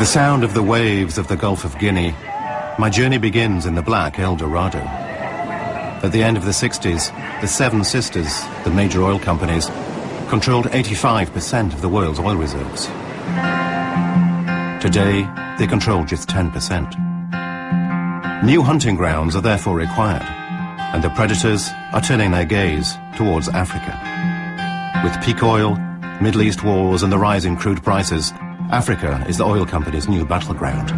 The sound of the waves of the Gulf of Guinea, my journey begins in the black El Dorado. At the end of the 60s, the Seven Sisters, the major oil companies, controlled 85% of the world's oil reserves. Today, they control just 10%. New hunting grounds are therefore required, and the predators are turning their gaze towards Africa. With peak oil, Middle East wars and the rise in crude prices, Africa is the oil company's new battleground.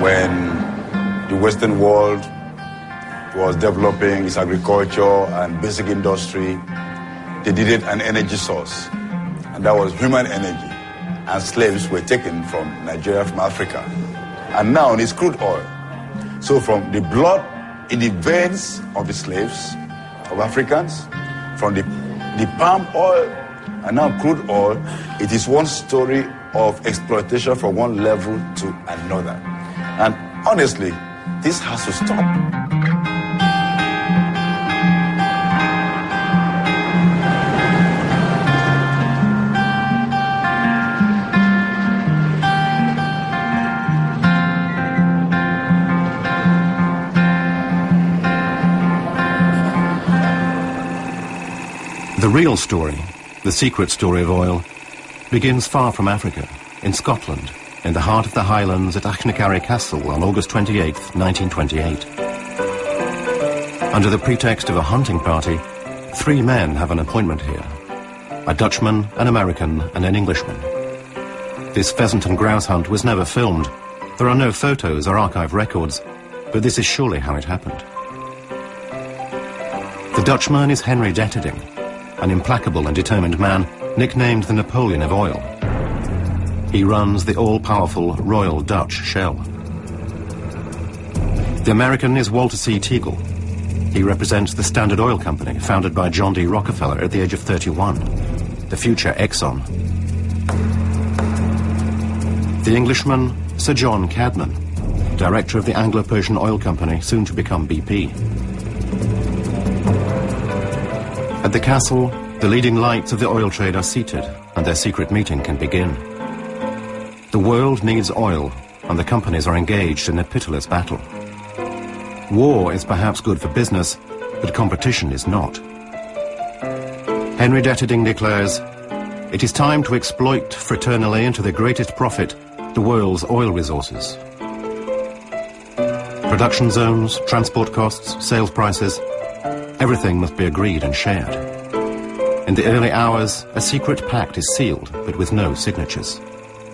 When the Western world was developing its agriculture and basic industry, they needed an energy source, and that was human energy. And slaves were taken from Nigeria, from Africa. And now it's crude oil. So from the blood in the veins of the slaves, of Africans, from the, the palm oil, and now crude oil, it is one story of exploitation from one level to another. And honestly, this has to stop. The real story, the secret story of oil, begins far from Africa, in Scotland, in the heart of the Highlands at Achnacarry Castle on August 28, 1928. Under the pretext of a hunting party, three men have an appointment here. A Dutchman, an American, and an Englishman. This pheasant and grouse hunt was never filmed. There are no photos or archive records, but this is surely how it happened. The Dutchman is Henry Deterding, an implacable and determined man nicknamed the Napoleon of oil. He runs the all-powerful Royal Dutch Shell. The American is Walter C. Teagle. He represents the Standard Oil Company, founded by John D. Rockefeller at the age of 31, the future Exxon. The Englishman, Sir John Cadman, director of the Anglo-Persian Oil Company, soon to become BP. At the castle, the leading lights of the oil trade are seated, and their secret meeting can begin. The world needs oil, and the companies are engaged in a pitiless battle. War is perhaps good for business, but competition is not. Henry Deterding declares, it is time to exploit fraternally and to the greatest profit the world's oil resources. Production zones, transport costs, sales prices, everything must be agreed and shared. In the early hours, a secret pact is sealed, but with no signatures.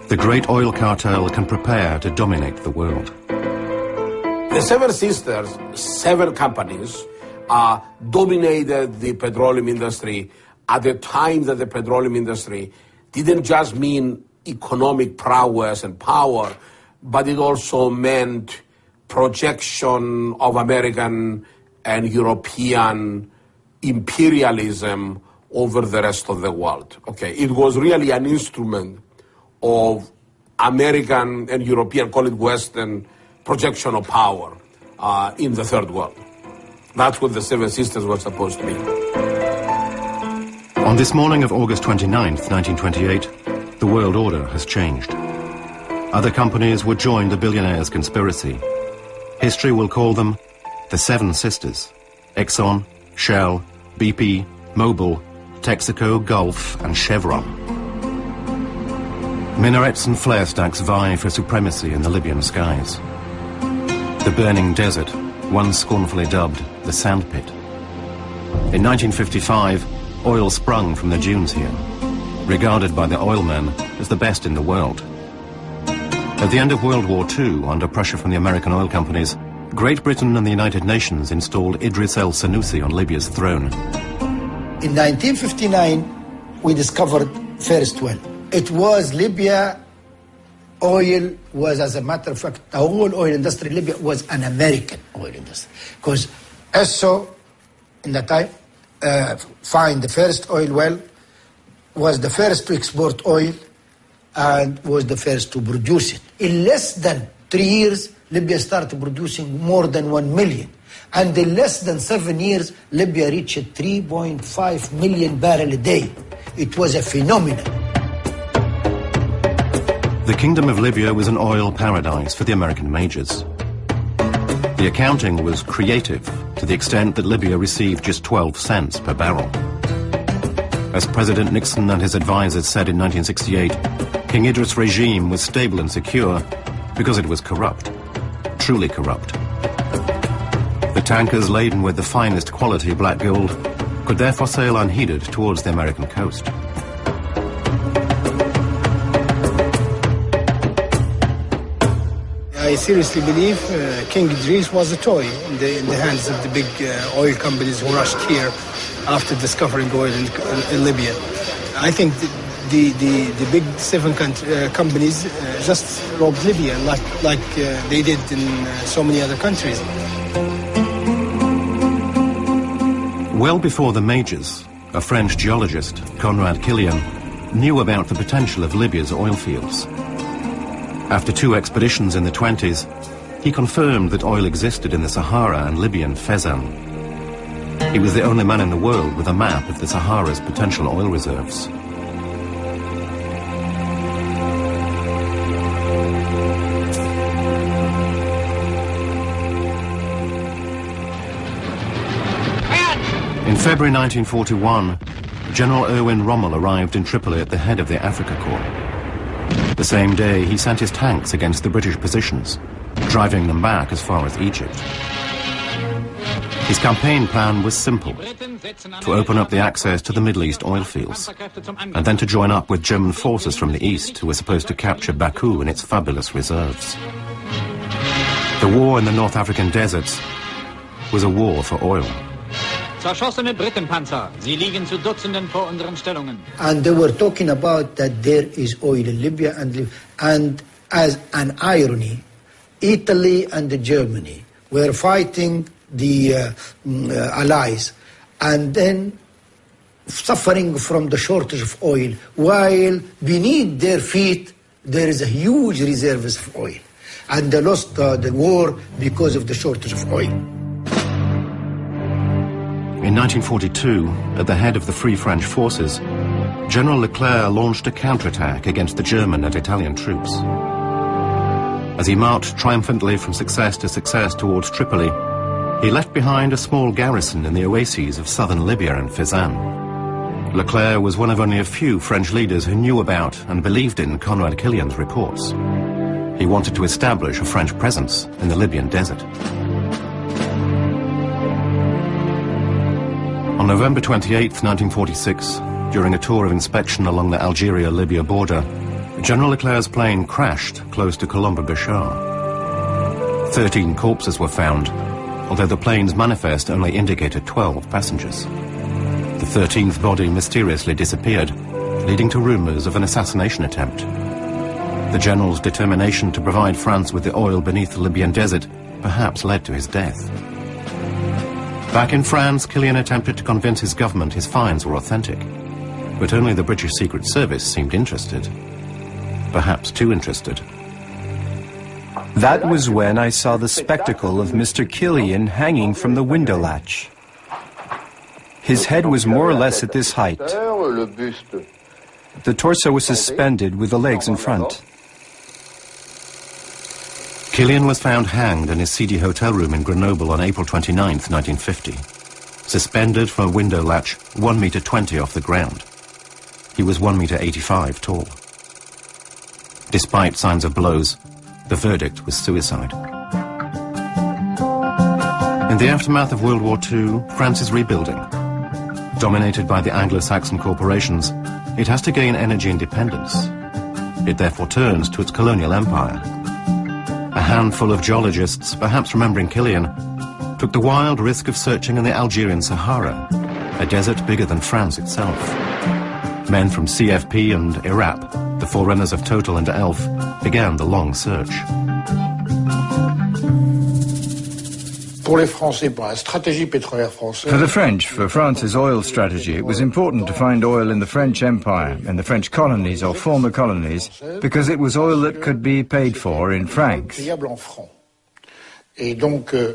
The great oil cartel can prepare to dominate the world. The Seven Sisters, seven companies, uh, dominated the petroleum industry at the time that the petroleum industry didn't just mean economic prowess and power, but it also meant projection of American and European imperialism over the rest of the world. Okay, it was really an instrument of American and European, call it Western, projection of power uh, in the third world. That's what the Seven Sisters were supposed to be. On this morning of August 29th, 1928, the world order has changed. Other companies would join the billionaires' conspiracy. History will call them the Seven Sisters. Exxon, Shell, BP, Mobil, Texaco, Gulf, and Chevron. Minarets and flare stacks vie for supremacy in the Libyan skies. The burning desert, once scornfully dubbed the sandpit. In 1955, oil sprung from the dunes here, regarded by the oilmen as the best in the world. At the end of World War II, under pressure from the American oil companies, Great Britain and the United Nations installed Idris el Senussi on Libya's throne. In 1959, we discovered first well. It was Libya oil was, as a matter of fact, the whole oil industry in Libya was an American oil industry. Because Esso, in that time, uh, find the first oil well, was the first to export oil, and was the first to produce it. In less than three years, Libya started producing more than 1 million. And in less than seven years, Libya reached 3.5 million barrel a day. It was a phenomenon. The Kingdom of Libya was an oil paradise for the American majors. The accounting was creative to the extent that Libya received just 12 cents per barrel. As President Nixon and his advisors said in 1968, King Idris' regime was stable and secure because it was corrupt, truly corrupt. The tankers laden with the finest quality black gold could therefore sail unheeded towards the American coast. I seriously believe uh, King Idris was a toy in the, in the hands of the big uh, oil companies who rushed here after discovering oil in, in Libya. I think the, the, the, big seven country, uh, companies uh, just robbed Libya like, like uh, they did in so many other countries. Well before the majors, a French geologist, Conrad Kilian, knew about the potential of Libya's oil fields. After two expeditions in the 20s, he confirmed that oil existed in the Sahara and Libyan Fezzan. He was the only man in the world with a map of the Sahara's potential oil reserves. February 1941, General Erwin Rommel arrived in Tripoli at the head of the Afrika Korps. The same day, he sent his tanks against the British positions, driving them back as far as Egypt. His campaign plan was simple, to open up the access to the Middle East oil fields, and then to join up with German forces from the east who were supposed to capture Baku and its fabulous reserves. The war in the North African deserts was a war for oil. Zerschossene Britenpanzer. Sie liegen zu Dutzenden vor unseren Stellungen. And they were talking about that there is oil in Libya and, and as an irony, Italy and Germany were fighting the uh, mm, uh, allies and then suffering from the shortage of oil while beneath their feet there is a huge reserves of oil and they lost uh, the war because of the shortage of oil. In 1942, at the head of the Free French forces, General Leclerc launched a counterattack against the German and Italian troops. As he marched triumphantly from success to success towards Tripoli, he left behind a small garrison in the oases of southern Libya and Fezzan. Leclerc was one of only a few French leaders who knew about and believed in Conrad Kilian's reports. He wanted to establish a French presence in the Libyan desert. On November 28, 1946, during a tour of inspection along the Algeria-Libya border, General Leclerc's plane crashed close to Colomb-Béchar. Thirteen corpses were found, although the plane's manifest only indicated 12 passengers. The 13th body mysteriously disappeared, leading to rumors of an assassination attempt. The general's determination to provide France with the oil beneath the Libyan desert perhaps led to his death. Back in France, Kilian attempted to convince his government his finds were authentic. But only the British Secret Service seemed interested. Perhaps too interested. That was when I saw the spectacle of Mr. Kilian hanging from the window latch. His head was more or less at this height. The torso was suspended with the legs in front. Kilian was found hanged in his seedy hotel room in Grenoble on April 29, 1950, suspended from a window latch 1 meter 20 off the ground. He was 1 meter 85 tall. Despite signs of blows, the verdict was suicide. In the aftermath of World War II, France is rebuilding. Dominated by the Anglo-Saxon corporations, it has to gain energy independence. It therefore turns to its colonial empire handful of geologists, perhaps remembering Kilian, took the wild risk of searching in the Algerian Sahara, a desert bigger than France itself. Men from CFP and ERAP, the forerunners of Total and ELF, began the long search. For the French, for France's oil strategy, it was important to find oil in the French Empire, in the French colonies or former colonies, because it was oil that could be paid for in francs. euh,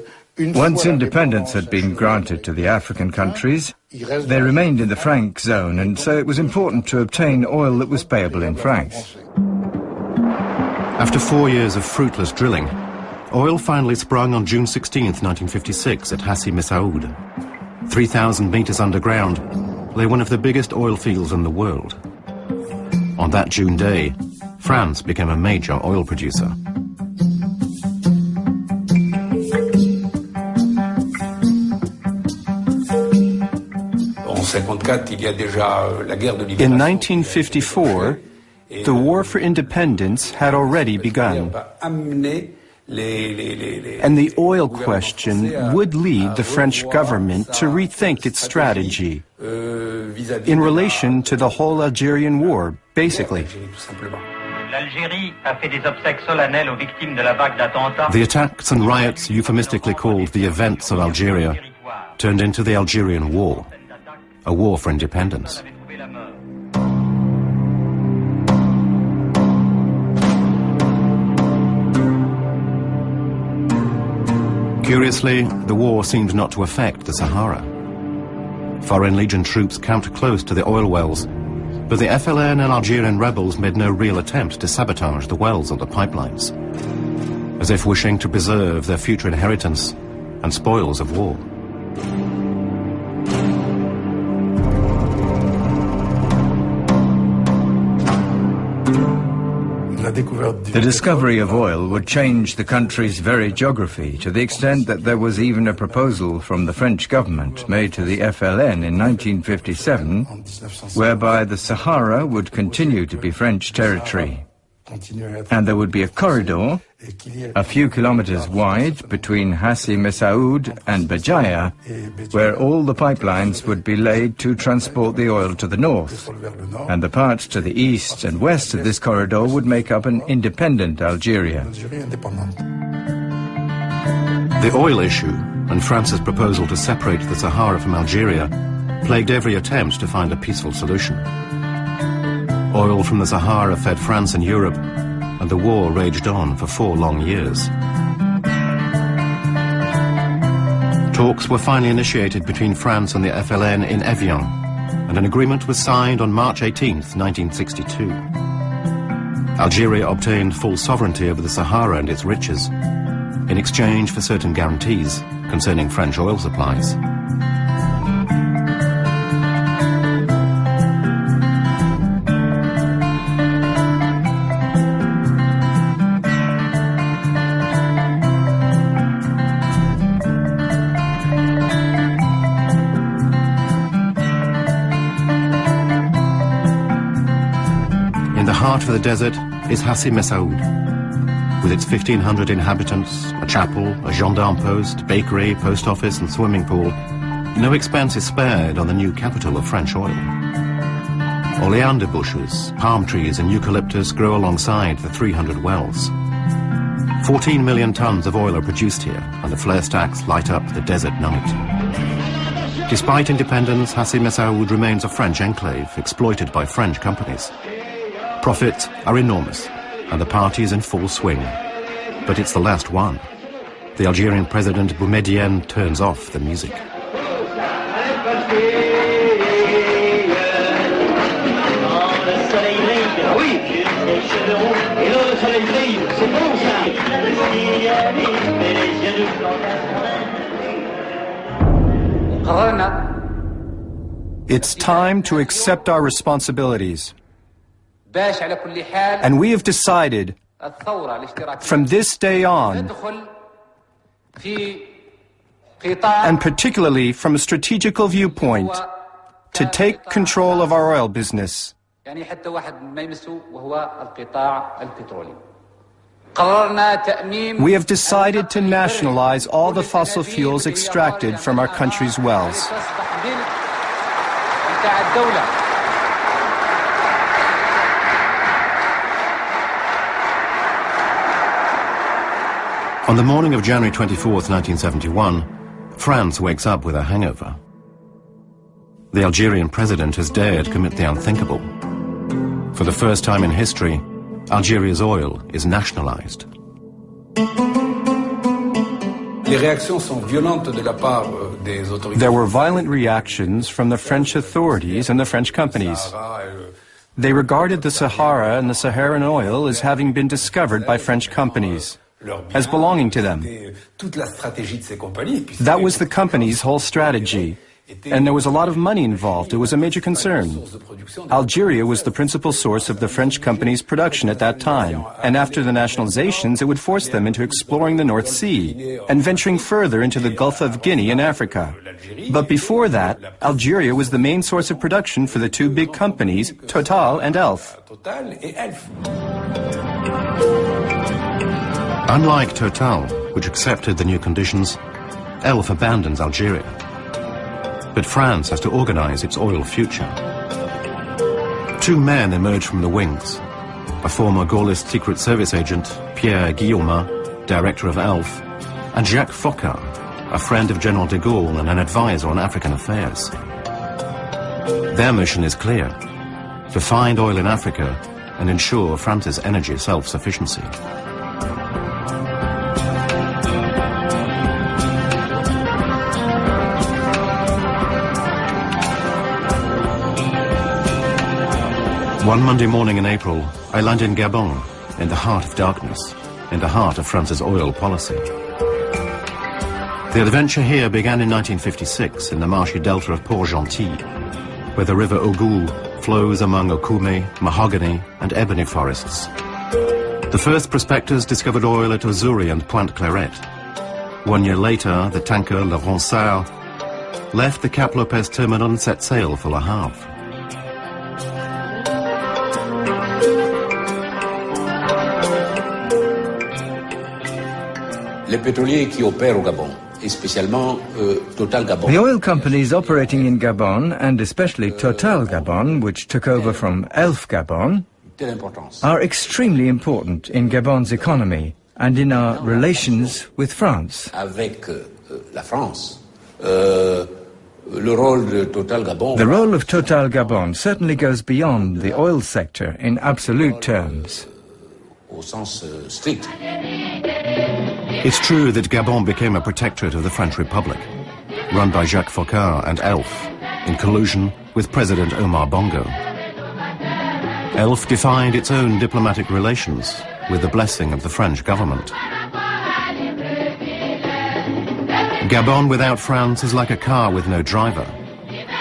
Once independence had been granted to the African countries, they remained in the franc zone, and so it was important to obtain oil that was payable in francs. After four years of fruitless drilling, oil finally sprung on June 16, 1956 at Hassi Messaoud. 3,000 meters underground lay one of the biggest oil fields in the world. On that June day, France became a major oil producer. In 1954, the war for independence had already begun. And the oil question would lead the French government to rethink its strategy uh, in relation to the whole Algerian war, basically. The attacks and riots euphemistically called the events of Algeria turned into the Algerian War, a war for independence. Curiously, the war seemed not to affect the Sahara. Foreign Legion troops camped close to the oil wells, but the FLN and Algerian rebels made no real attempt to sabotage the wells or the pipelines, as if wishing to preserve their future inheritance and spoils of war. The discovery of oil would change the country's very geography to the extent that there was even a proposal from the French government made to the FLN in 1957 whereby the Sahara would continue to be French territory. And there would be a corridor a few kilometers wide between Hassi Messaoud and Béjaïa, where all the pipelines would be laid to transport the oil to the north, and the parts to the east and west of this corridor would make up an independent Algeria. The oil issue and France's proposal to separate the Sahara from Algeria plagued every attempt to find a peaceful solution. Oil from the Sahara fed France and Europe and the war raged on for four long years. Talks were finally initiated between France and the FLN in Evian, and an agreement was signed on March 18, 1962. Algeria obtained full sovereignty over the Sahara and its riches, in exchange for certain guarantees concerning French oil supplies. The desert is Hassi Messaoud. With its 1,500 inhabitants, a chapel, a gendarme post, bakery, post office and swimming pool, no expense is spared on the new capital of French oil. Oleander bushes, palm trees and eucalyptus grow alongside the 300 wells. 14 million tons of oil are produced here, and the flare stacks light up the desert night. Despite independence, Hassi Messaoud remains a French enclave, exploited by French companies. Profits are enormous, and the party is in full swing. But it's the last one. The Algerian president Boumedienne turns off the music. It's time to accept our responsibilities. And we have decided from this day on, and particularly from a strategical viewpoint, to take control of our oil business. We have decided to nationalize all the fossil fuels extracted from our country's wells. On the morning of January 24, 1971, France wakes up with a hangover. The Algerian president has dared commit the unthinkable. For the first time in history, Algeria's oil is nationalized. There were violent reactions from the French authorities and the French companies. They regarded the Sahara and the Saharan oil as having been discovered by French companies, as belonging to them. That was the company's whole strategy. And there was a lot of money involved. It was a major concern. Algeria was the principal source of the French company's production at that time. And after the nationalizations, it would force them into exploring the North Sea and venturing further into the Gulf of Guinea in Africa. But before that, Algeria was the main source of production for the two big companies, Total and Elf. Unlike Total, which accepted the new conditions, Elf abandons Algeria. But France has to organize its oil future. Two men emerge from the wings. A former Gaullist Secret Service agent, Pierre Guillaumat, director of ELF, and Jacques Foccart, a friend of General de Gaulle and an advisor on African affairs. Their mission is clear, to find oil in Africa and ensure France's energy self-sufficiency. One Monday morning in April, I land in Gabon, in the heart of darkness, in the heart of France's oil policy. The adventure here began in 1956 in the marshy delta of Port-Gentil, where the river Ogooué flows among Okume, mahogany and ebony forests. The first prospectors discovered oil at Ozouri and Pointe Clairette. One year later, the tanker Le Ronsard left the Cap Lopez terminal and set sail for Le Havre. Les pétroliers qui opèrent au Gabon, et spécialement euh, Total Gabon. The oil companies operating in Gabon, and especially Total Gabon, which took over from Elf Gabon, are extremely important in Gabon's economy and in our relations with France. Avec euh, la France, euh, le rôle de Total Gabon. The role of Total Gabon certainly goes beyond the oil sector in absolute terms. Euh, It's true that Gabon became a protectorate of the French Republic, run by Jacques Foccart and ELF, in collusion with President Omar Bongo. ELF defined its own diplomatic relations with the blessing of the French government. Gabon without France is like a car with no driver.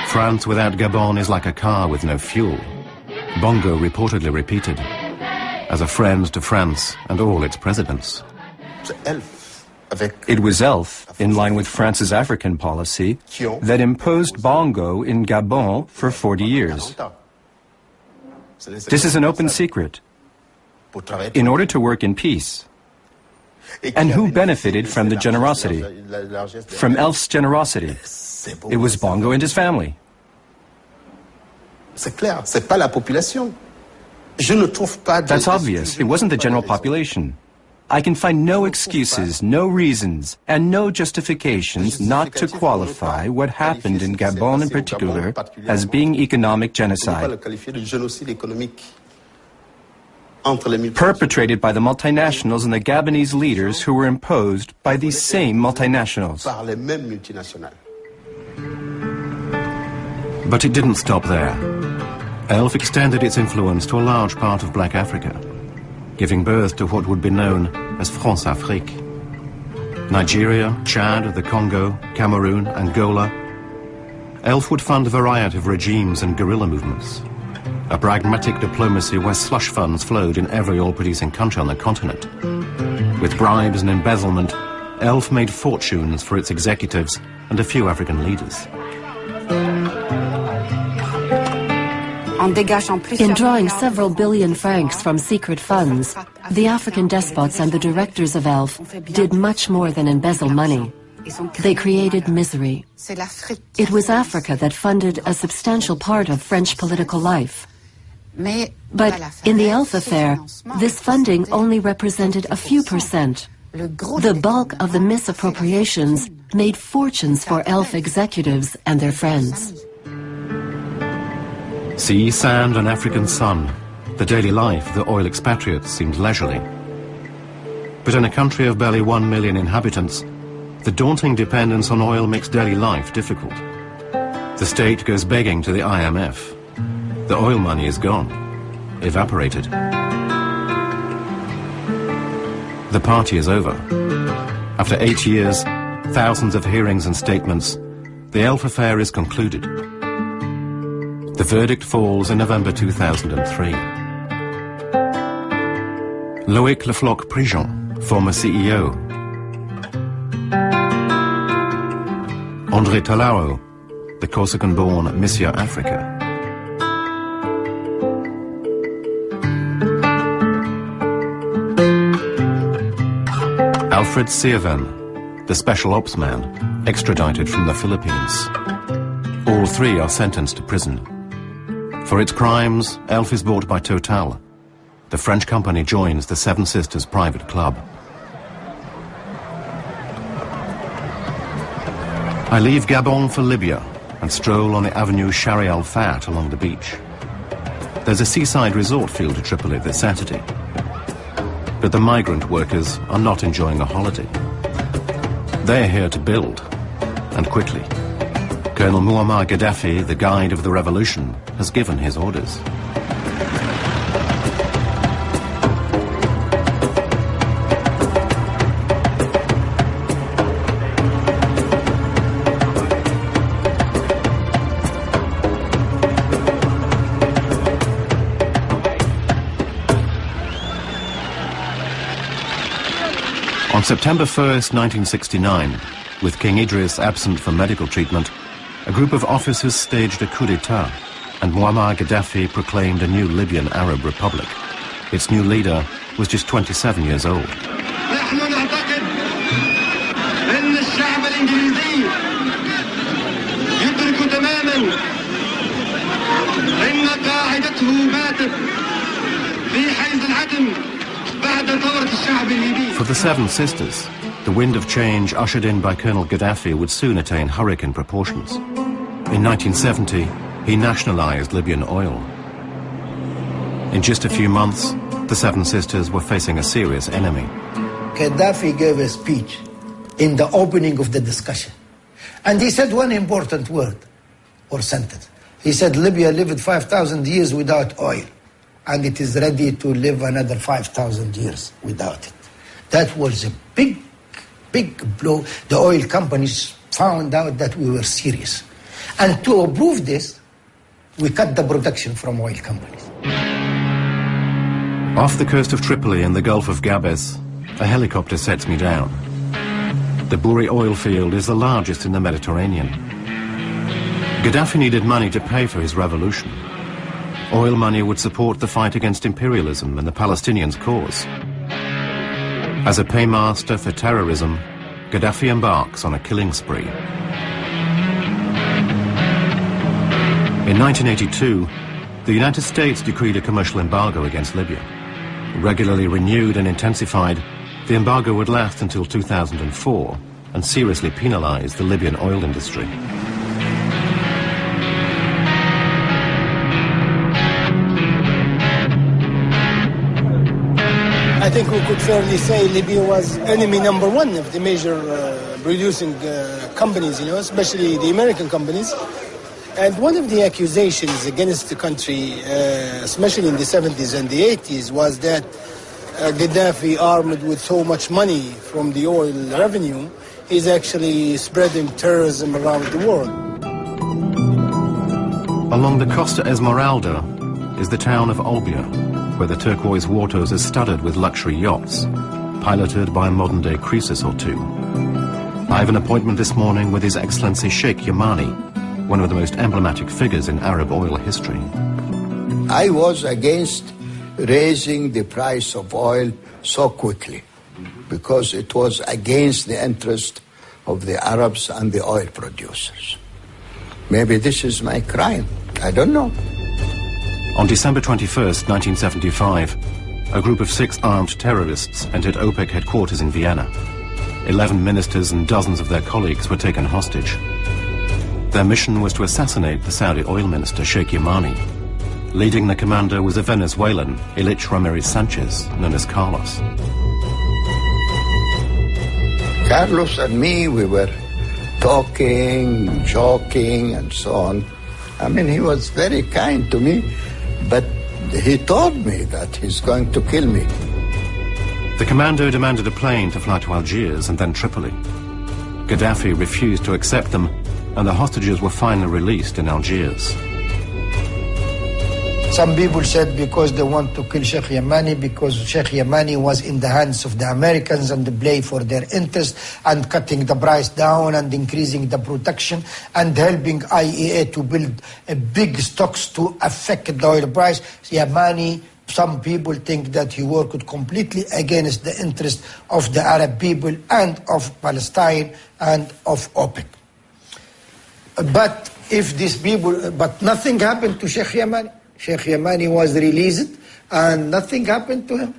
France without Gabon is like a car with no fuel. Bongo reportedly repeated, as a friend to France and all its presidents. It was ELF, in line with France's African policy, that imposed Bongo in Gabon for 40 years. This is an open secret. In order to work in peace. And who benefited from the generosity? From ELF's generosity. It was Bongo and his family. That's obvious. It wasn't the general population. I can find no excuses, no reasons, and no justifications not to qualify what happened in Gabon in particular as being economic genocide. Perpetrated by the multinationals and the Gabonese leaders who were imposed by these same multinationals. But it didn't stop there. ELF extended its influence to a large part of Black Africa giving birth to what would be known as Françafrique. Nigeria, Chad, the Congo, Cameroon, and Angola. ELF would fund a variety of regimes and guerrilla movements. A pragmatic diplomacy where slush funds flowed in every oil-producing country on the continent. With bribes and embezzlement, ELF made fortunes for its executives and a few African leaders. In drawing several billion francs from secret funds, the African despots and the directors of ELF did much more than embezzle money. They created misery. It was Africa that funded a substantial part of French political life. But in the ELF affair, this funding only represented a few percent. The bulk of the misappropriations made fortunes for ELF executives and their friends. Sea, sand and African sun, the daily life of the oil expatriates seemed leisurely. But in a country of barely one million inhabitants, The daunting dependence on oil makes daily life difficult. The state goes begging to the IMF. The oil money is gone, evaporated. The party is over. After eight years, thousands of hearings and statements, the Elf affair is concluded. The verdict falls in November 2003. Loic Le Floch Prigent, former CEO. André Tarallo, the Corsican-born Monsieur Africa. Alfred Sirven, the special ops man, extradited from the Philippines. All three are sentenced to prison. For its crimes, Elf is bought by Total. The French company joins the Seven Sisters private club. I leave Gabon for Libya and stroll on the Avenue Shari al Fat along the beach. There's a seaside resort field to Tripoli this Saturday. But the migrant workers are not enjoying a holiday. They're here to build, and quickly. Colonel Muammar Gaddafi, the guide of the revolution, has given his orders. On September 1st, 1969, with King Idris absent for medical treatment, a group of officers staged a coup d'etat and Muammar Gaddafi proclaimed a new Libyan Arab Republic. Its new leader was just 27 years old. For the Seven Sisters, the wind of change ushered in by Colonel Gaddafi would soon attain hurricane proportions. In 1970, he nationalized Libyan oil. In just a few months, the Seven Sisters were facing a serious enemy. Gaddafi gave a speech in the opening of the discussion. And he said one important word or sentence. He said Libya lived 5,000 years without oil and it is ready to live another 5,000 years without it. That was a big, big blow. The oil companies found out that we were serious. And to approve this, we cut the production from oil companies. Off the coast of Tripoli in the Gulf of Gabes, a helicopter sets me down. The Bouri oil field is the largest in the Mediterranean. Gaddafi needed money to pay for his revolution. Oil money would support the fight against imperialism and the Palestinians' cause. As a paymaster for terrorism, Gaddafi embarks on a killing spree. In 1982, the United States decreed a commercial embargo against Libya. Regularly renewed and intensified, the embargo would last until 2004 and seriously penalize the Libyan oil industry. I think we could fairly say Libya was enemy number one of the major uh, producing uh, companies, you know, especially the American companies. And one of the accusations against the country, uh, especially in the 70s and the 80s, was that uh, Gaddafi, armed with so much money from the oil revenue, is actually spreading terrorism around the world. Along the Costa Smeralda is the town of Olbia, where the turquoise waters are studded with luxury yachts, piloted by a modern-day Croesus or two. I have an appointment this morning with His Excellency Sheikh Yamani, one of the most emblematic figures in Arab oil history. I was against raising the price of oil so quickly because it was against the interest of the Arabs and the oil producers. Maybe this is my crime. I don't know. On December 21st, 1975, a group of six armed terrorists entered OPEC headquarters in Vienna. Eleven ministers and dozens of their colleagues were taken hostage. Their mission was to assassinate the Saudi oil minister Sheikh Yamani. Leading the commander was a Venezuelan, Ilich Ramirez Sanchez, known as Carlos. Carlos and me, we were talking, joking, and so on. I mean, he was very kind to me, but he told me that he's going to kill me. The commando demanded a plane to fly to Algiers and then Tripoli. Gaddafi refused to accept them, and the hostages were finally released in Algiers. Some people said because they want to kill Sheikh Yamani because Sheikh Yamani was in the hands of the Americans and the play for their interest and cutting the price down and increasing the protection and helping IEA to build a big stocks to affect the oil price. Yamani some people think that he worked completely against the interest of the Arab people and of Palestine and of OPEC. But if these people, but nothing happened to Sheikh Yamani. Sheikh Yamani was released and nothing happened to him.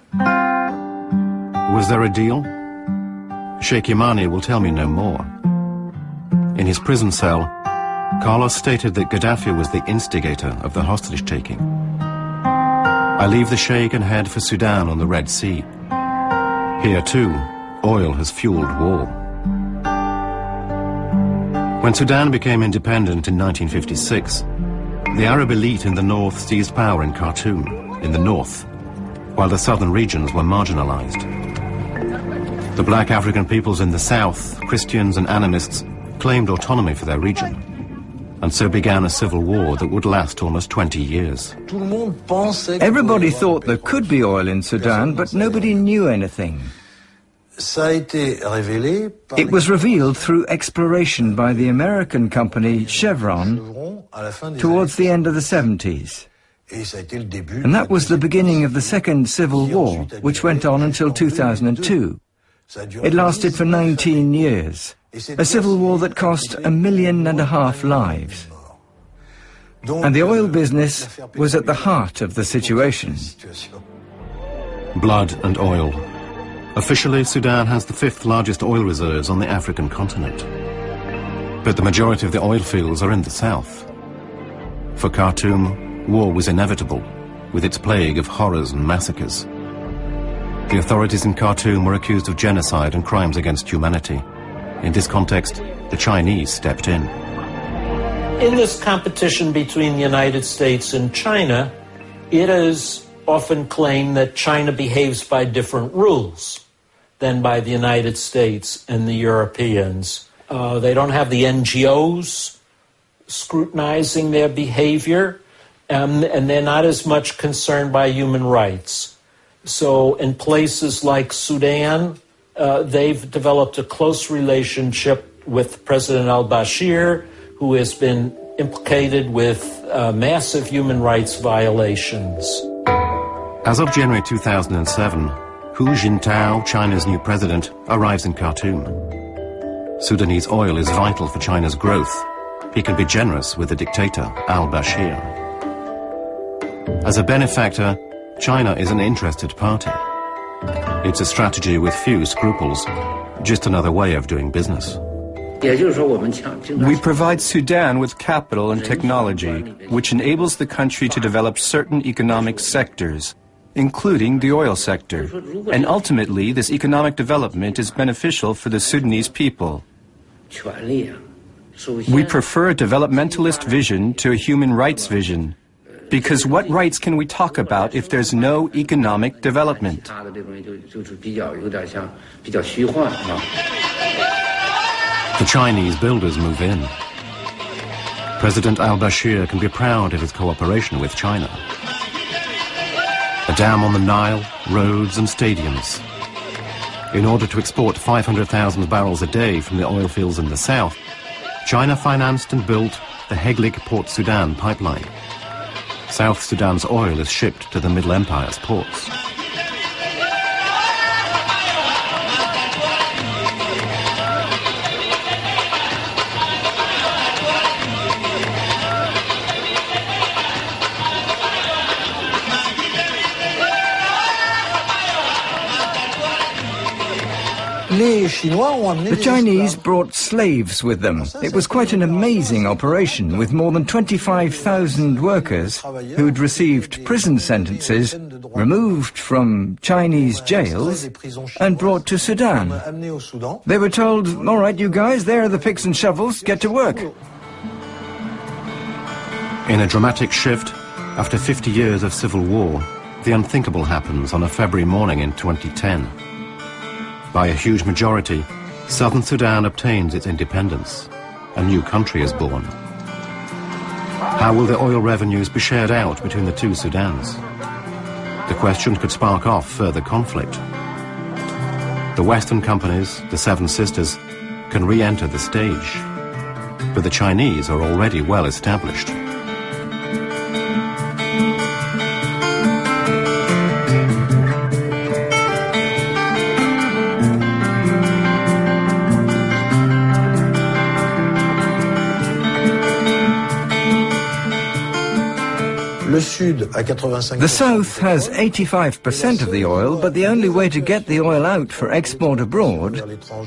Was there a deal? Sheikh Yamani will tell me no more. In his prison cell, Carlos stated that Gaddafi was the instigator of the hostage-taking. I leave the Sheikh and head for Sudan on the Red Sea. Here, too, oil has fueled war. When Sudan became independent in 1956, the Arab elite in the north seized power in Khartoum, in the north, while the southern regions were marginalized. The black African peoples in the south, Christians and animists, claimed autonomy for their region. And so began a civil war that would last almost 20 years. Everybody thought there could be oil in Sudan, but nobody knew anything. It was revealed through exploration by the American company Chevron towards the end of the 70s. And that was the beginning of the Second Civil War, which went on until 2002. It lasted for 19 years, a civil war that cost a million and a half lives. And the oil business was at the heart of the situation. Blood and oil Officially, Sudan has the fifth largest oil reserves on the African continent. But the majority of the oil fields are in the south. For Khartoum, war was inevitable, with its plague of horrors and massacres. The authorities in Khartoum were accused of genocide and crimes against humanity. In this context, the Chinese stepped in. In this competition between the United States and China, it is often claimed that China behaves by different rules than by the United States and the Europeans. Uh, they don't have the NGOs scrutinizing their behavior, um, and they're not as much concerned by human rights. So, in places like Sudan, uh, they've developed a close relationship with President al Bashir, who has been implicated with uh, massive human rights violations. As of January 2007, Hu Jintao, China's new president, arrives in Khartoum. Sudanese oil is vital for China's growth. He can be generous with the dictator, al-Bashir. As a benefactor, China is an interested party. It's a strategy with few scruples, just another way of doing business. We provide Sudan with capital and technology, which enables the country to develop certain economic sectors, including the oil sector. And ultimately, this economic development is beneficial for the Sudanese people. We prefer a developmentalist vision to a human rights vision. Because what rights can we talk about if there's no economic development? The Chinese builders move in. President al-Bashir can be proud of his cooperation with China dam on the Nile, roads and stadiums. In order to export 500,000 barrels a day from the oil fields in the south, China financed and built the Heglig Port Sudan pipeline. South Sudan's oil is shipped to the Middle Empire's ports. The Chinese brought slaves with them. It was quite an amazing operation with more than 25,000 workers who'd received prison sentences removed from Chinese jails and brought to Sudan. They were told, all right, you guys, there are the picks and shovels, get to work. In a dramatic shift, after 50 years of civil war, the unthinkable happens on a February morning in 2010. By a huge majority, southern Sudan obtains its independence. A new country is born. How will the oil revenues be shared out between the two Sudans? The question could spark off further conflict. The Western companies, the Seven Sisters, can re-enter the stage. But the Chinese are already well established. The South has 85% of the oil, but the only way to get the oil out for export abroad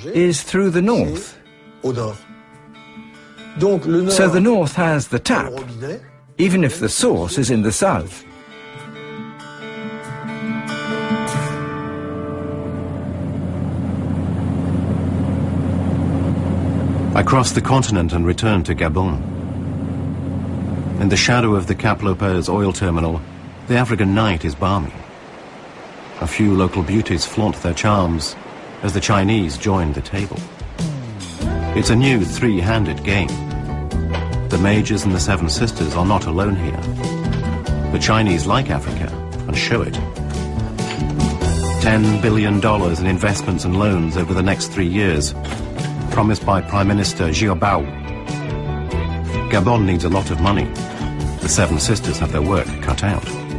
is through the North. So the North has the tap, even if the source is in the South. I crossed the continent and returned to Gabon. In the shadow of the Cap Lopez oil terminal, the African night is balmy. A few local beauties flaunt their charms as the Chinese join the table. It's a new three-handed game. The Majors and the Seven Sisters are not alone here. The Chinese like Africa and show it. $10 billion in investments and loans over the next three years, promised by Prime Minister Jiabao. Gabon needs a lot of money, the Seven Sisters have their work cut out.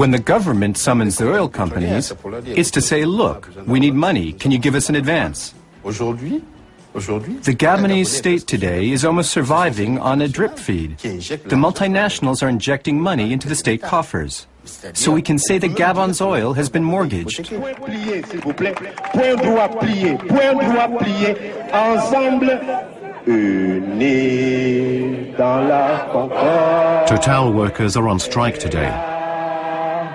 When the government summons the oil companies, it's to say, look, we need money, can you give us an advance? The Gabonese state today is almost surviving on a drip feed. The multinationals are injecting money into the state coffers. So we can say that Gabon's oil has been mortgaged. Total workers are on strike today.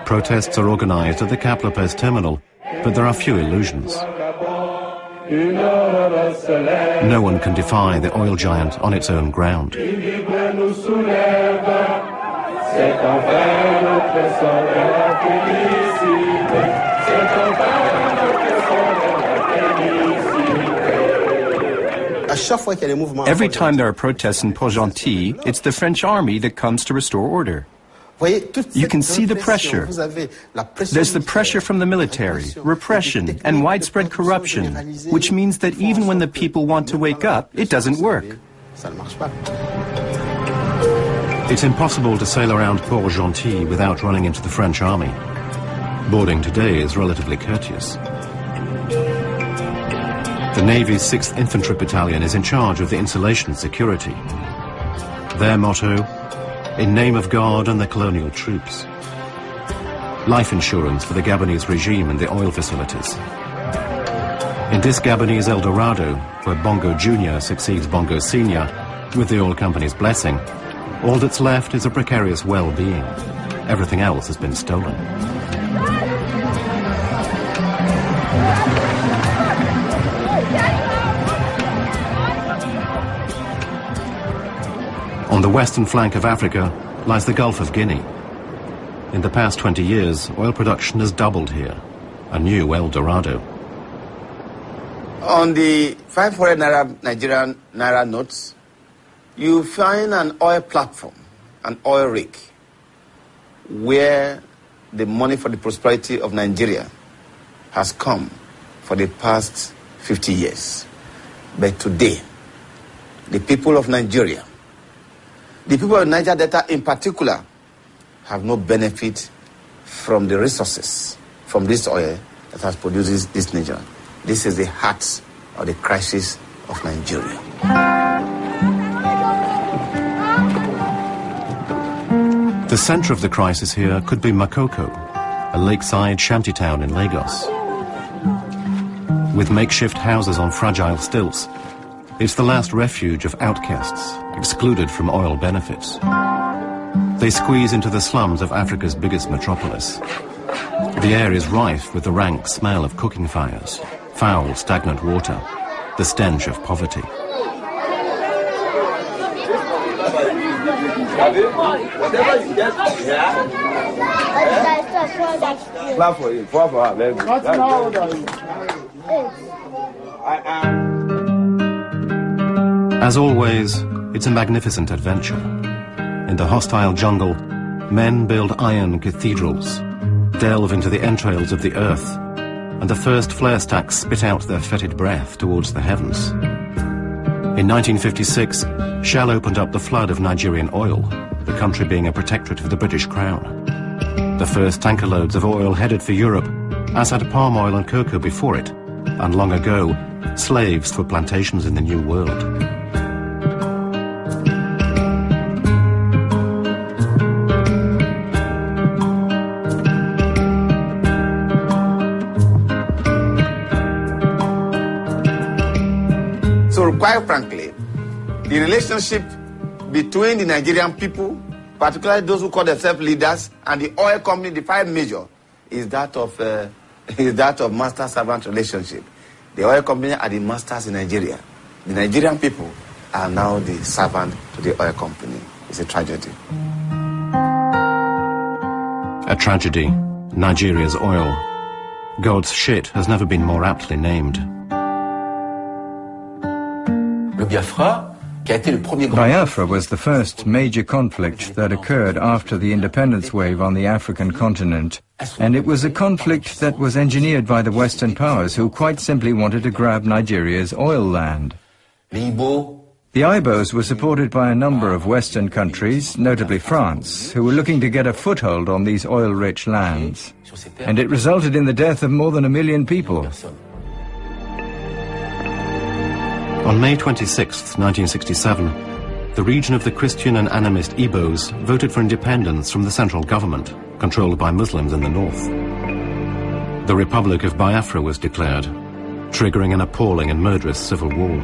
Protests are organized at the Cap Lopez terminal, but there are few illusions. No one can defy the oil giant on its own ground. Every time there are protests in Port-Gentil, it's the French army that comes to restore order. You can see the pressure. There's the pressure from the military, repression, and widespread corruption, which means that even when the people want to wake up, it doesn't work. It's impossible to sail around Port-Gentil without running into the French army. Boarding today is relatively courteous. The Navy's 6th Infantry Battalion is in charge of the installation security. Their motto, in name of God and the colonial troops. Life insurance for the Gabonese regime and the oil facilities. In this Gabonese El Dorado, where Bongo Jr. succeeds Bongo Sr., with the oil company's blessing, all that's left is a precarious well-being. Everything else has been stolen. On the western flank of Africa lies the Gulf of Guinea. In the past 20 years, oil production has doubled here, a new El Dorado. On the 500 Naira Nigerian Naira notes, you find an oil platform, an oil rig, where the money for the prosperity of Nigeria has come for the past 50 years. But today, the people of Nigeria, the people of Niger Delta in particular, have no benefit from the resources from this oil that has produced this, this nation. This is the heart of the crisis of Nigeria. The center of the crisis here could be Makoko, a lakeside shantytown in Lagos. With makeshift houses on fragile stilts, it's the last refuge of outcasts, excluded from oil benefits. They squeeze into the slums of Africa's biggest metropolis. The air is rife with the rank smell of cooking fires, foul, stagnant water, the stench of poverty. As always, it's a magnificent adventure. In the hostile jungle, men build iron cathedrals, delve into the entrails of the earth, and the first flare stacks spit out their fetid breath towards the heavens. In 1956, Shell opened up the flood of Nigerian oil, the country being a protectorate of the British Crown. The first tanker loads of oil headed for Europe, as had palm oil and cocoa before it, and long ago, slaves for plantations in the New World. Quite frankly, the relationship between the Nigerian people, particularly those who call themselves leaders, and the oil company, the five major, is that of uh, is that of master-servant relationship. The oil company are the masters in Nigeria. The Nigerian people are now the servant to the oil company. It's a tragedy. A tragedy. Nigeria's oil. God's shit has never been more aptly named. Biafra was the first major conflict that occurred after the independence wave on the African continent, and it was a conflict that was engineered by the Western powers who quite simply wanted to grab Nigeria's oil land. The Ibos were supported by a number of Western countries, notably France, who were looking to get a foothold on these oil-rich lands. And it resulted in the death of more than a million people. On May 26, 1967, the region of the Christian and animist Igbos voted for independence from the central government, controlled by Muslims in the north. The Republic of Biafra was declared, triggering an appalling and murderous civil war.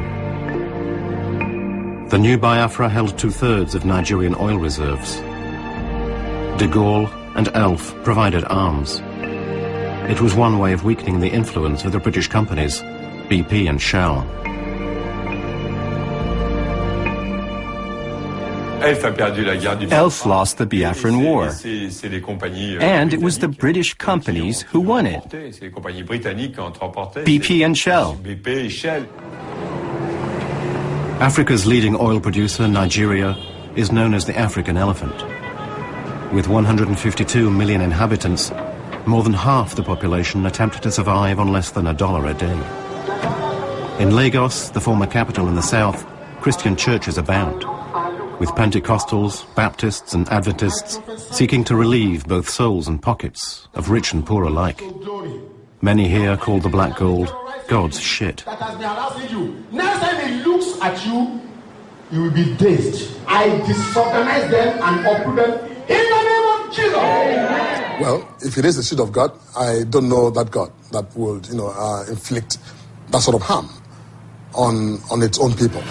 The new Biafra held two-thirds of Nigerian oil reserves. De Gaulle and ELF provided arms. It was one way of weakening the influence of the British companies, BP and Shell. ELF lost the Biafran War. Euh, And it was the British companies who won it. BP and Shell. Africa's leading oil producer, Nigeria, is known as the African elephant. With 152 million inhabitants, more than half the population attempt to survive on less than a dollar a day. In Lagos, the former capital in the south, Christian churches abound with Pentecostals, Baptists and Adventists seeking to relieve both souls and pockets of rich and poor alike. Many here call the black gold God's shit. That has been harassing you. Next time he looks at you, you will be dazed. I disorganize them and uproot them in the name of Jesus. Well, if it is the shit of God, I don't know that God that would, you know, uh, inflict that sort of harm on on its own people.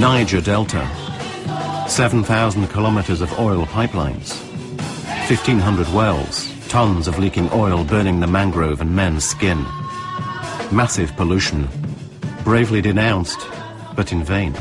Niger Delta. 7,000 kilometers of oil pipelines. 1,500 wells, Tons of leaking oil burning the mangrove and men's skin. Massive pollution. Bravely denounced, but in vain.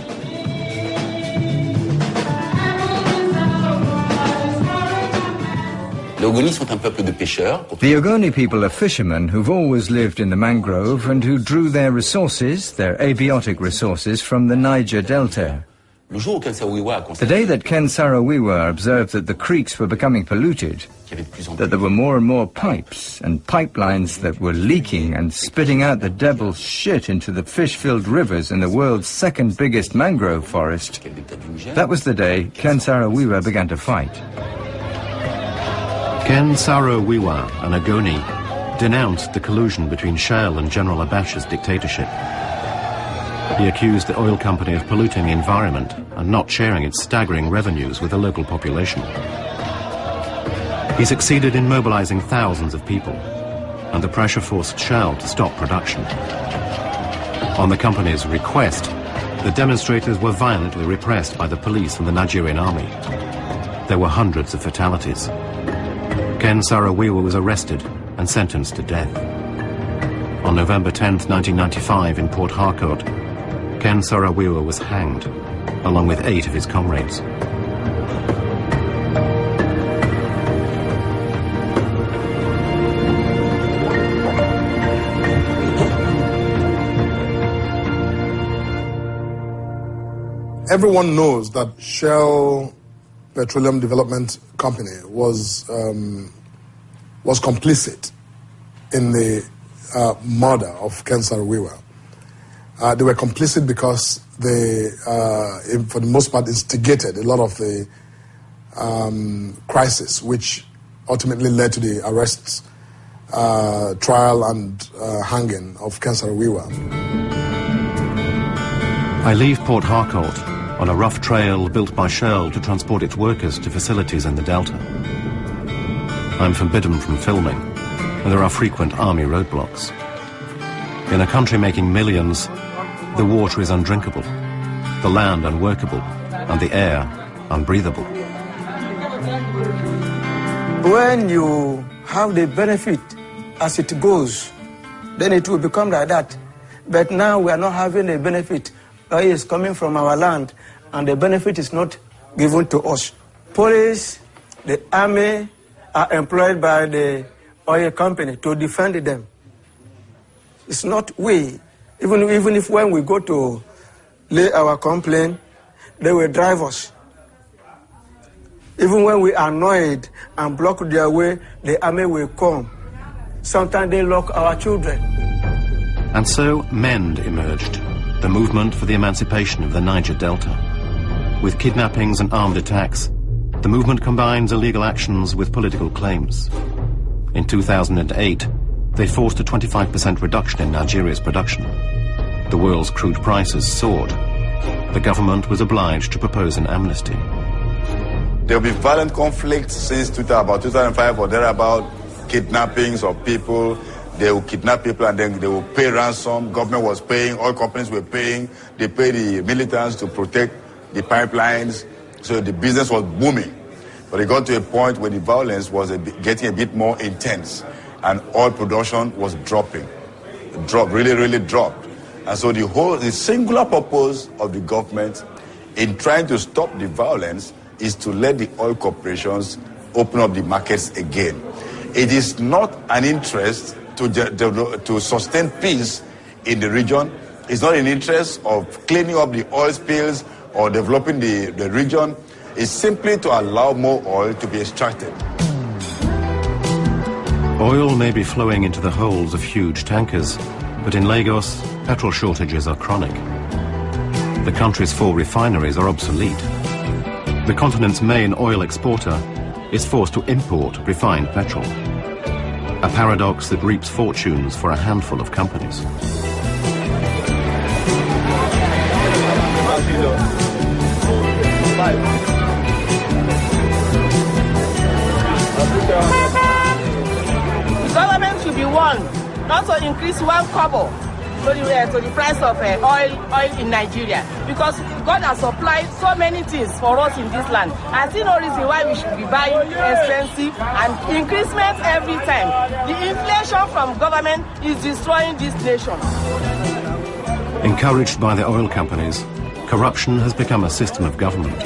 The Ogoni people are fishermen who've always lived in the mangrove and who drew their resources, their halieutic resources, from the Niger Delta. The day that Ken Saro-Wiwa observed that the creeks were becoming polluted, that there were more and more pipes and pipelines that were leaking and spitting out the devil's shit into the fish-filled rivers in the world's second biggest mangrove forest, that was the day Ken Saro-Wiwa began to fight. Ken Saro-Wiwa, an Ogoni, denounced the collusion between Shell and General Abacha's dictatorship. He accused the oil company of polluting the environment and not sharing its staggering revenues with the local population. He succeeded in mobilizing thousands of people, and the pressure forced Shell to stop production. On the company's request, the demonstrators were violently repressed by the police and the Nigerian army. There were hundreds of fatalities. Ken Saro-Wiwa was arrested and sentenced to death. On November 10, 1995, in Port Harcourt, Ken Saro-Wiwa was hanged, along with eight of his comrades. Everyone knows that Shell Petroleum Development Company was um, was complicit in the uh, murder of Ken Saro-Wiwa. Uh, they were complicit because they, uh, for the most part, instigated a lot of the um, crisis, which ultimately led to the arrests, uh, trial, and uh, hanging of Ken Saro-Wiwa. I leave Port Harcourt on a rough trail built by Shell to transport its workers to facilities in the Delta. I'm forbidden from filming, and there are frequent army roadblocks. In a country making millions, the water is undrinkable, the land unworkable, and the air unbreathable. When you have the benefit as it goes, then it will become like that. But now we are not having a benefit. Oil is coming from our land, and the benefit is not given to us. Police, the army are employed by the oil company to defend them. It's not we. Even, even if when we go to lay our complaint, they will drive us. Even when we are annoyed and block their way, the army will come. Sometimes they lock our children. And so MEND emerged, the movement for the emancipation of the Niger Delta. With kidnappings and armed attacks, the movement combines illegal actions with political claims. In 2008, they forced a 25% reduction in Nigeria's production. The world's crude prices soared. The government was obliged to propose an amnesty. There will be violent conflicts since 2000, about 2005 or thereabout, kidnappings of people. They will kidnap people and then they will pay ransom. Government was paying, all companies were paying. They pay the militants to protect the pipelines. So the business was booming. But it got to a point where the violence was a bit, getting a bit more intense and oil production was dropping. Dropped, really, really dropped. And so the whole, the singular purpose of the government in trying to stop the violence is to let the oil corporations open up the markets again. It is not an interest to, to, to sustain peace in the region. It's not an interest of cleaning up the oil spills or developing the, the region. is simply to allow more oil to be extracted. Oil may be flowing into the holds of huge tankers, but in Lagos, petrol shortages are chronic. The country's four refineries are obsolete. The continent's main oil exporter is forced to import refined petrol. A paradox that reaps fortunes for a handful of companies. The government should be one, not to increase one kobo to the, uh, to the price of uh, oil oil in Nigeria because God has supplied so many things for us in this land. I see no reason why we should be buying expensive and increasement every time. The inflation from government is destroying this nation. Encouraged by the oil companies, corruption has become a system of government.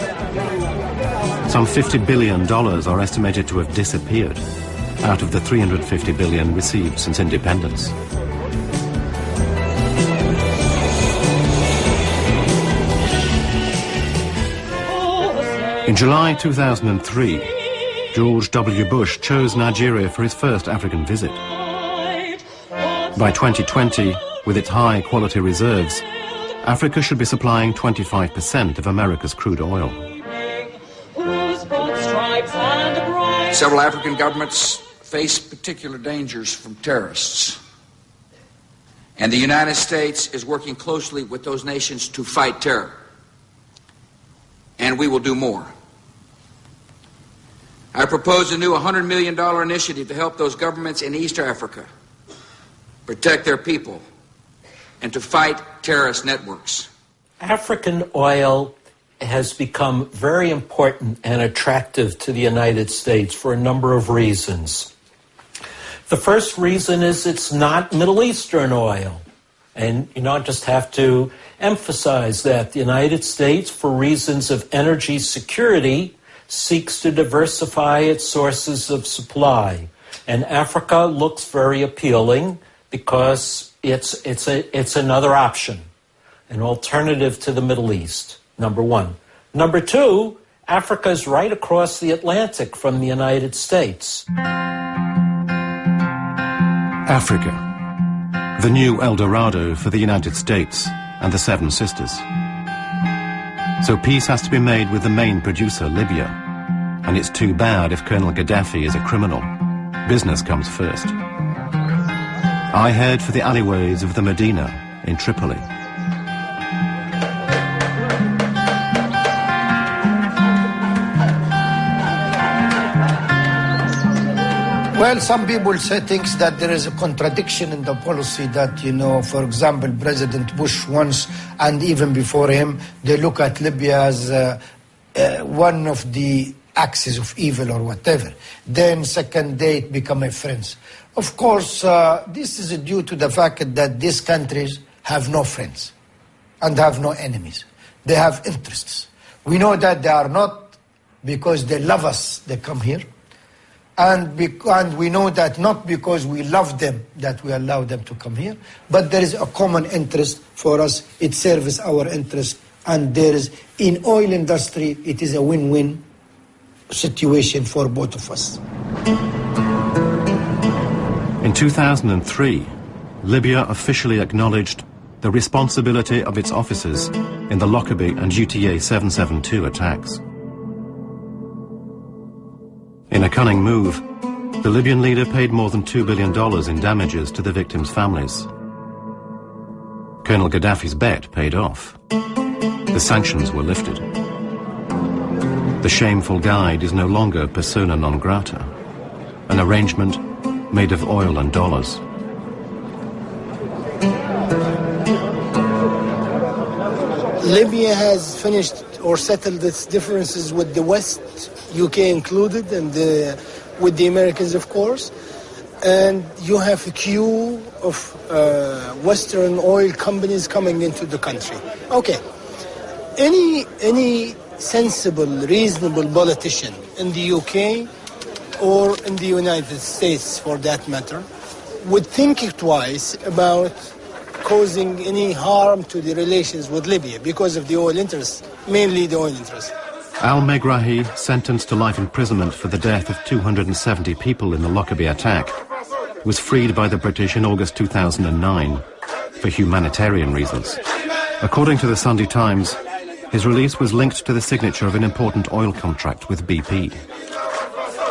Some $50 billion are estimated to have disappeared out of the 350 billion received since independence. In July 2003, George W. Bush chose Nigeria for his first African visit. By 2020, with its high quality reserves, Africa should be supplying 25% of America's crude oil. Several African governments face particular dangers from terrorists. And the United States is working closely with those nations to fight terror. And we will do more. I propose a new $100 million initiative to help those governments in East Africa protect their people and to fight terrorist networks. African oil has become very important and attractive to the United States for a number of reasons. The first reason is it's not Middle Eastern oil. And you not just have to emphasize that the United States, for reasons of energy security, seeks to diversify its sources of supply. And Africa looks very appealing because it's, it's, a, it's another option, an alternative to the Middle East, number one. Number two, Africa is right across the Atlantic from the United States. Africa, the new El Dorado for the United States and the Seven Sisters. So peace has to be made with the main producer, Libya. And it's too bad if Colonel Gaddafi is a criminal. Business comes first. I head for the alleyways of the Medina in Tripoli. Well, some people say things that there is a contradiction in the policy that, you know, for example, President Bush once, and even before him, they look at Libya as uh, uh, one of the axis of evil or whatever. Then second day it become a friend. Of course, uh, this is due to the fact that these countries have no friends and have no enemies. They have interests. We know that they are not because they love us, they come here. And, and we know that not because we love them that we allow them to come here, but there is a common interest for us. It serves our interest. And there is, in oil industry, it is a win-win situation for both of us. In 2003, Libya officially acknowledged the responsibility of its officers in the Lockerbie and UTA 772 attacks. In a cunning move, the Libyan leader paid more than $2 billion in damages to the victims' families. Colonel Gaddafi's bet paid off. The sanctions were lifted. The shameful guide is no longer persona non grata, an arrangement made of oil and dollars. Libya has finished or settled its differences with the West, UK included, and uh, with the Americans, of course. And you have a queue of uh, Western oil companies coming into the country. Okay. Any, any sensible, reasonable politician in the UK or in the United States, for that matter, would think twice about causing any harm to the relations with Libya because of the oil interests, mainly the oil interests. Al Megrahi, sentenced to life imprisonment for the death of 270 people in the Lockerbie attack, was freed by the British in August 2009 for humanitarian reasons. According to the Sunday Times, his release was linked to the signature of an important oil contract with BP.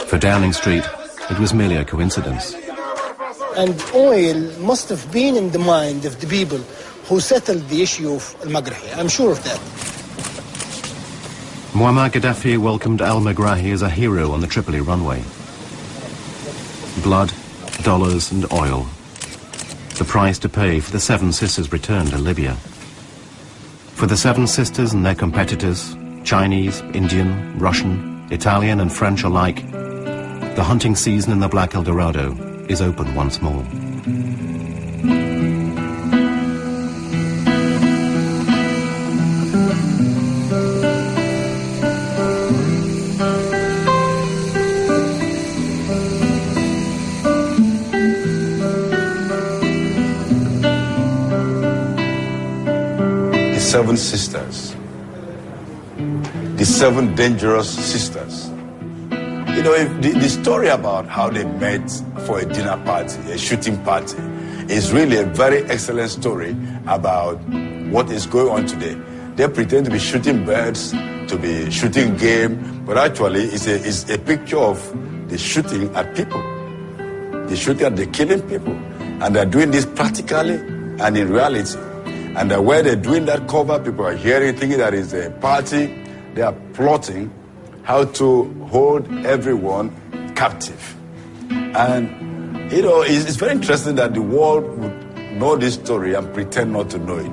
For Downing Street, it was merely a coincidence. And oil must have been in the mind of the people who settled the issue of al-Megrahi. I'm sure of that. Muammar Gaddafi welcomed al-Megrahi as a hero on the Tripoli runway. Blood, dollars and oil. the price to pay for the Seven Sisters' return to Libya. For the Seven Sisters and their competitors, Chinese, Indian, Russian, Italian and French alike, the hunting season in the Black Eldorado is open once more. The seven sisters, the seven dangerous sisters. You know, if the, the story about how they met for a dinner party, a shooting party, is really a very excellent story about what is going on today. They pretend to be shooting birds, to be shooting game, but actually it's a, it's a picture of the shooting at people. The shooting at the killing people. And they're doing this practically and in reality. And the way they're doing that cover, people are hearing, thinking that it's a party. They are plotting how to hold everyone captive. And, you know, it's, it's very interesting that the world would know this story and pretend not to know it.